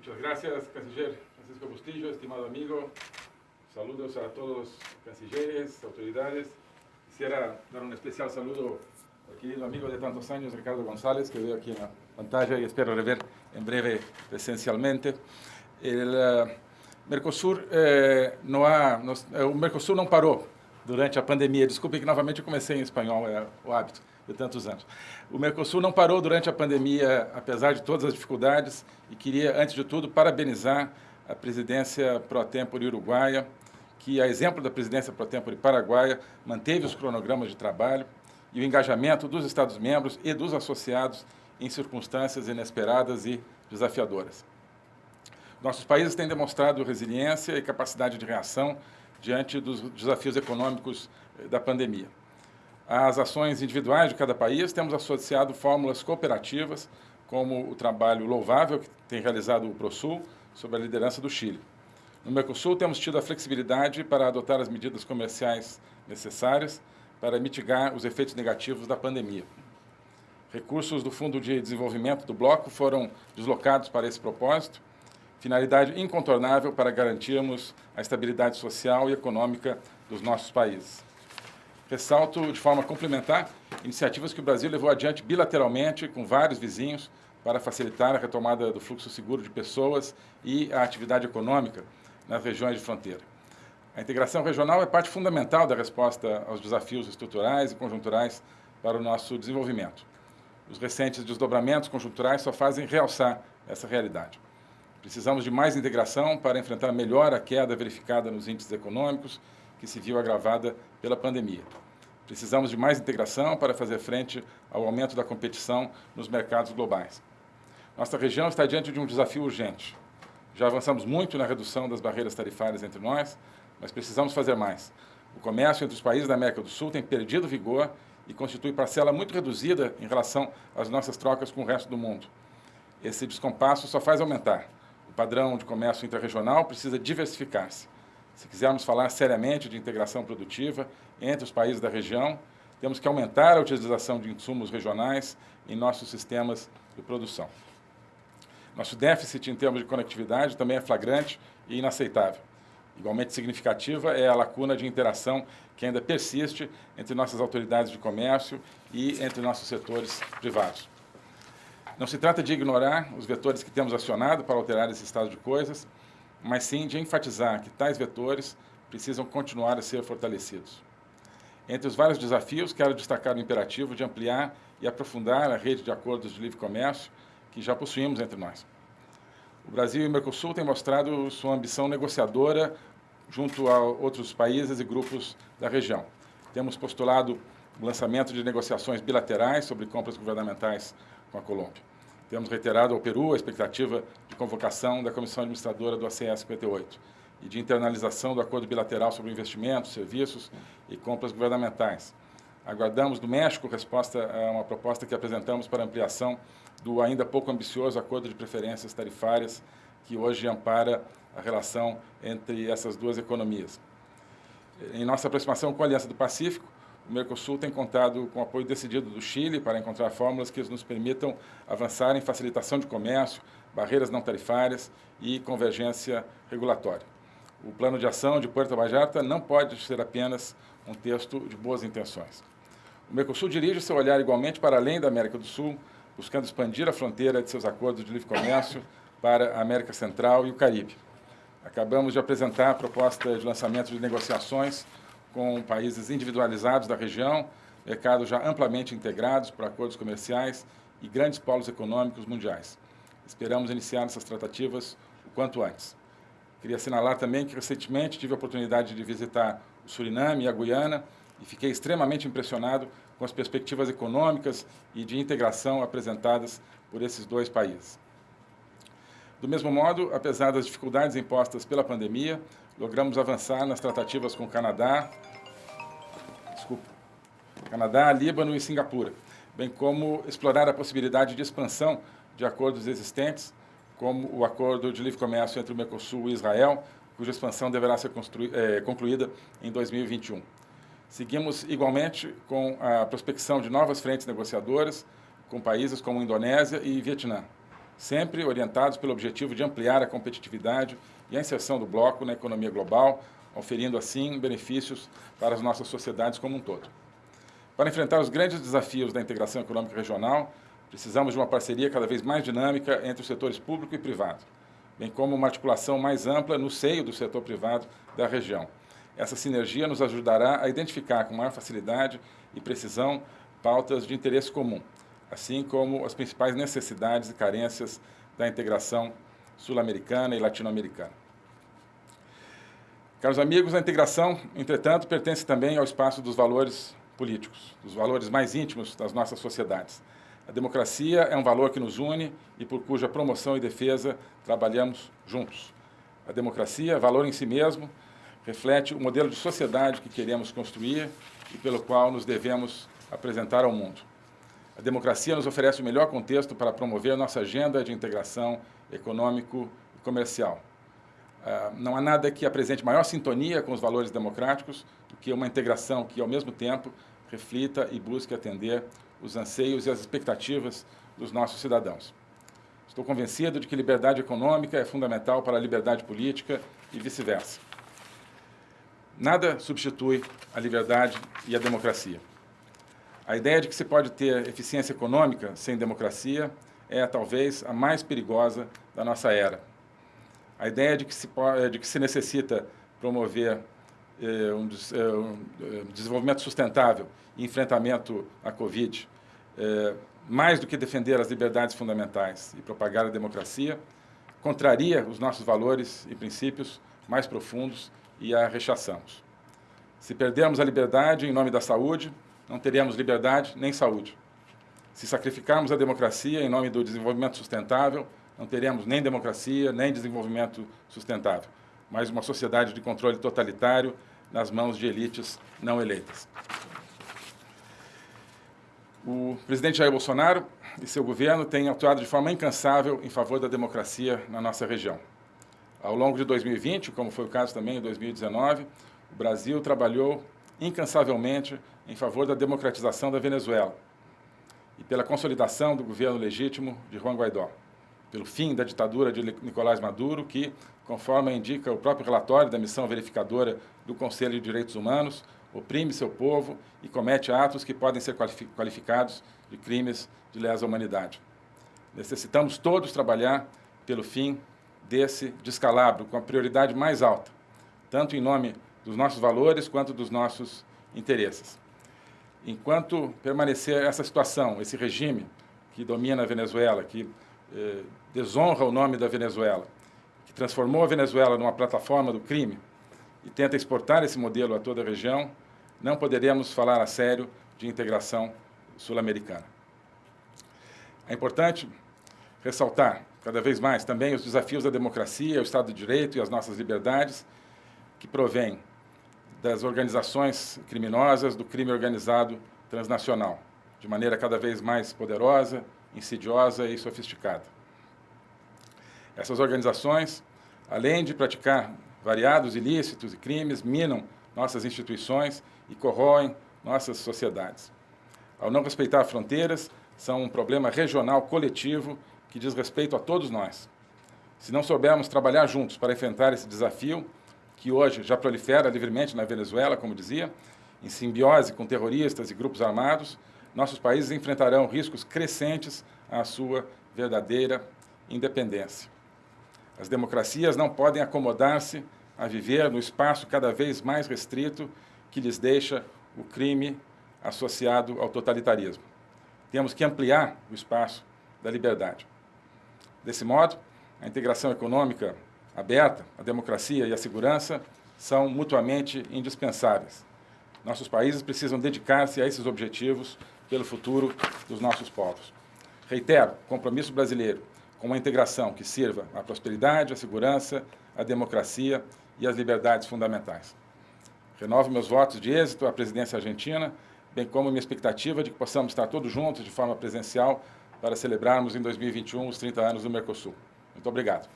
Muchas gracias, canciller Francisco Bustillo, estimado amigo. Saludos a todos los cancilleres, autoridades. Quisiera dar un especial saludo al querido amigo de tantos años, Ricardo González, que veo aquí en la pantalla y espero rever en breve presencialmente. El uh, Mercosur, eh, não há, nos, eh, o Mercosul não parou durante a pandemia. Desculpe que novamente eu comecei em espanhol, é o hábito de tantos anos. O Mercosul não parou durante a pandemia, apesar de todas as dificuldades, e queria, antes de tudo, parabenizar a presidência pro tempore uruguaia, que, a exemplo da presidência pro tempore paraguaia, manteve os cronogramas de trabalho e o engajamento dos Estados-membros e dos associados em circunstâncias inesperadas e desafiadoras. Nossos países têm demonstrado resiliência e capacidade de reação diante dos desafios econômicos eh, da pandemia. Às ações individuais de cada país, temos associado fórmulas cooperativas, como o trabalho louvável que tem realizado o ProSul, sob a liderança do Chile. No Mercosul, temos tido a flexibilidade para adotar as medidas comerciais necessárias para mitigar os efeitos negativos da pandemia. Recursos do Fundo de Desenvolvimento do Bloco foram deslocados para esse propósito finalidade incontornável para garantirmos a estabilidade social e econômica dos nossos países. Ressalto, de forma complementar, iniciativas que o Brasil levou adiante bilateralmente com vários vizinhos para facilitar a retomada do fluxo seguro de pessoas e a atividade econômica nas regiões de fronteira. A integração regional é parte fundamental da resposta aos desafios estruturais e conjunturais para o nosso desenvolvimento. Os recentes desdobramentos conjunturais só fazem realçar essa realidade. Precisamos de mais integração para enfrentar melhor a queda verificada nos índices econômicos, que se viu agravada pela pandemia. Precisamos de mais integração para fazer frente ao aumento da competição nos mercados globais. Nossa região está diante de um desafio urgente. Já avançamos muito na redução das barreiras tarifárias entre nós, mas precisamos fazer mais. O comércio entre os países da América do Sul tem perdido vigor e constitui parcela muito reduzida em relação às nossas trocas com o resto do mundo. Esse descompasso só faz aumentar padrão de comércio interregional precisa diversificar-se. Se quisermos falar seriamente de integração produtiva entre os países da região, temos que aumentar a utilização de insumos regionais em nossos sistemas de produção. Nosso déficit em termos de conectividade também é flagrante e inaceitável. Igualmente significativa é a lacuna de interação que ainda persiste entre nossas autoridades de comércio e entre nossos setores privados. Não se trata de ignorar os vetores que temos acionado para alterar esse estado de coisas, mas sim de enfatizar que tais vetores precisam continuar a ser fortalecidos. Entre os vários desafios, quero destacar o imperativo de ampliar e aprofundar a rede de acordos de livre comércio que já possuímos entre nós. O Brasil e o Mercosul têm mostrado sua ambição negociadora junto a outros países e grupos da região. Temos postulado o lançamento de negociações bilaterais sobre compras governamentais com a Colômbia. Temos reiterado ao Peru a expectativa de convocação da Comissão Administradora do ACE 58 e de internalização do acordo bilateral sobre investimentos, serviços e compras governamentais. Aguardamos do México resposta a uma proposta que apresentamos para ampliação do ainda pouco ambicioso acordo de preferências tarifárias que hoje ampara a relação entre essas duas economias. Em nossa aproximação com a Aliança do Pacífico, o Mercosul tem contado com apoio decidido do Chile para encontrar fórmulas que nos permitam avançar em facilitação de comércio, barreiras não tarifárias e convergência regulatória. O plano de ação de Puerto Vallarta não pode ser apenas um texto de boas intenções. O Mercosul dirige seu olhar igualmente para além da América do Sul, buscando expandir a fronteira de seus acordos de livre comércio para a América Central e o Caribe. Acabamos de apresentar a proposta de lançamento de negociações com países individualizados da região, mercados já amplamente integrados por acordos comerciais e grandes polos econômicos mundiais. Esperamos iniciar essas tratativas o quanto antes. Queria assinalar também que recentemente tive a oportunidade de visitar o Suriname e a Guiana e fiquei extremamente impressionado com as perspectivas econômicas e de integração apresentadas por esses dois países. Do mesmo modo, apesar das dificuldades impostas pela pandemia, logramos avançar nas tratativas com o Canadá, desculpa, Canadá, Líbano e Singapura, bem como explorar a possibilidade de expansão de acordos existentes, como o Acordo de Livre Comércio entre o Mercosul e Israel, cuja expansão deverá ser é, concluída em 2021. Seguimos igualmente com a prospecção de novas frentes negociadoras com países como Indonésia e Vietnã. Sempre orientados pelo objetivo de ampliar a competitividade e a inserção do bloco na economia global, oferindo assim benefícios para as nossas sociedades como um todo. Para enfrentar os grandes desafios da integração econômica regional, precisamos de uma parceria cada vez mais dinâmica entre os setores público e privado, bem como uma articulação mais ampla no seio do setor privado da região. Essa sinergia nos ajudará a identificar com maior facilidade e precisão pautas de interesse comum, assim como as principais necessidades e carências da integração sul-americana e latino-americana. Caros amigos, a integração, entretanto, pertence também ao espaço dos valores políticos, dos valores mais íntimos das nossas sociedades. A democracia é um valor que nos une e por cuja promoção e defesa trabalhamos juntos. A democracia, valor em si mesmo, reflete o modelo de sociedade que queremos construir e pelo qual nos devemos apresentar ao mundo. A democracia nos oferece o melhor contexto para promover nossa agenda de integração econômico e comercial. Uh, não há nada que apresente maior sintonia com os valores democráticos do que uma integração que, ao mesmo tempo, reflita e busque atender os anseios e as expectativas dos nossos cidadãos. Estou convencido de que liberdade econômica é fundamental para a liberdade política e vice-versa. Nada substitui a liberdade e a democracia. A ideia de que se pode ter eficiência econômica sem democracia é, talvez, a mais perigosa da nossa era. A ideia de que se, de que se necessita promover eh, um, eh, um, eh, desenvolvimento sustentável e enfrentamento à Covid, eh, mais do que defender as liberdades fundamentais e propagar a democracia, contraria os nossos valores e princípios mais profundos e a rechaçamos. Se perdermos a liberdade em nome da saúde, não teremos liberdade nem saúde. Se sacrificarmos a democracia em nome do desenvolvimento sustentável, não teremos nem democracia, nem desenvolvimento sustentável, mas uma sociedade de controle totalitário nas mãos de elites não eleitas. O presidente Jair Bolsonaro e seu governo têm atuado de forma incansável em favor da democracia na nossa região. Ao longo de 2020, como foi o caso também em 2019, o Brasil trabalhou incansavelmente em favor da democratização da Venezuela e pela consolidação do governo legítimo de Juan Guaidó, pelo fim da ditadura de Nicolás Maduro, que, conforme indica o próprio relatório da missão verificadora do Conselho de Direitos Humanos, oprime seu povo e comete atos que podem ser qualificados de crimes de lesa humanidade. Necessitamos todos trabalhar pelo fim desse descalabro com a prioridade mais alta, tanto em nome dos nossos valores quanto dos nossos interesses. Enquanto permanecer essa situação, esse regime que domina a Venezuela, que eh, desonra o nome da Venezuela, que transformou a Venezuela numa plataforma do crime e tenta exportar esse modelo a toda a região, não poderemos falar a sério de integração sul-americana. É importante ressaltar cada vez mais também os desafios da democracia, o Estado de Direito e as nossas liberdades, que provêm das organizações criminosas, do crime organizado transnacional, de maneira cada vez mais poderosa, insidiosa e sofisticada. Essas organizações, além de praticar variados ilícitos e crimes, minam nossas instituições e corroem nossas sociedades. Ao não respeitar fronteiras, são um problema regional coletivo que diz respeito a todos nós. Se não soubermos trabalhar juntos para enfrentar esse desafio, que hoje já prolifera livremente na Venezuela, como dizia, em simbiose com terroristas e grupos armados, nossos países enfrentarão riscos crescentes à sua verdadeira independência. As democracias não podem acomodar-se a viver no espaço cada vez mais restrito que lhes deixa o crime associado ao totalitarismo. Temos que ampliar o espaço da liberdade. Desse modo, a integração econômica aberta, a democracia e a segurança são mutuamente indispensáveis. Nossos países precisam dedicar-se a esses objetivos pelo futuro dos nossos povos. Reitero, compromisso brasileiro com uma integração que sirva à prosperidade, à segurança, à democracia e às liberdades fundamentais. Renovo meus votos de êxito à presidência argentina, bem como minha expectativa de que possamos estar todos juntos de forma presencial para celebrarmos em 2021 os 30 anos do Mercosul. Muito obrigado.